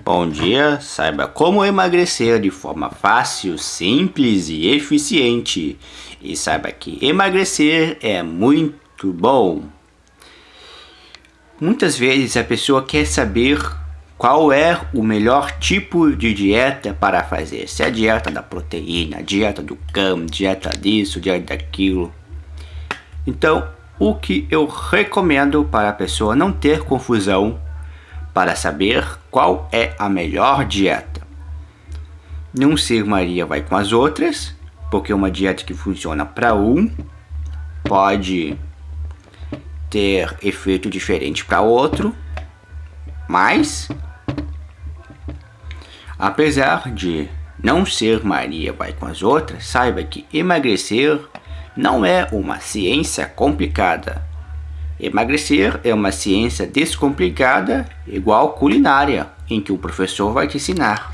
Bom dia, saiba como emagrecer de forma fácil, simples e eficiente. E saiba que emagrecer é muito bom. Muitas vezes a pessoa quer saber qual é o melhor tipo de dieta para fazer. Se é a dieta da proteína, a dieta do cão, dieta disso, dieta daquilo. Então, o que eu recomendo para a pessoa não ter confusão para saber qual é a melhor dieta. Não ser Maria vai com as outras, porque uma dieta que funciona para um pode ter efeito diferente para outro, mas apesar de não ser Maria vai com as outras, saiba que emagrecer não é uma ciência complicada. Emagrecer é uma ciência descomplicada, igual culinária, em que o professor vai te ensinar.